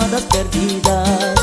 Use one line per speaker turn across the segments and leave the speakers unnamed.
llamadas perdidas.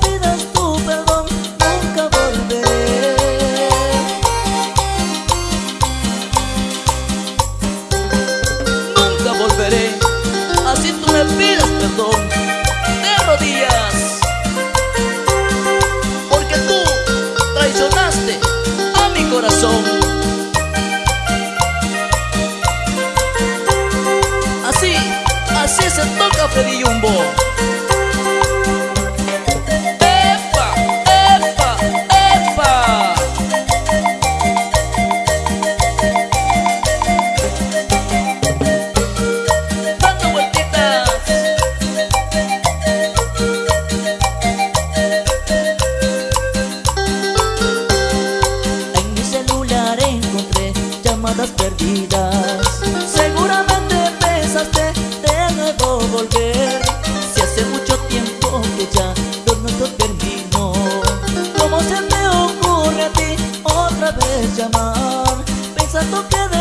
Pidas tu perdón, nunca volveré. Nunca volveré, así tú me pidas perdón, de rodillas. Porque tú traicionaste a mi corazón. Así, así se toca Feliumbo. llamadas perdidas. Seguramente pensaste te debo volver Si hace mucho tiempo que ya lo nuestro terminó. ¿Cómo se te ocurre a ti otra vez llamar? Pensando que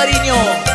カリーニョ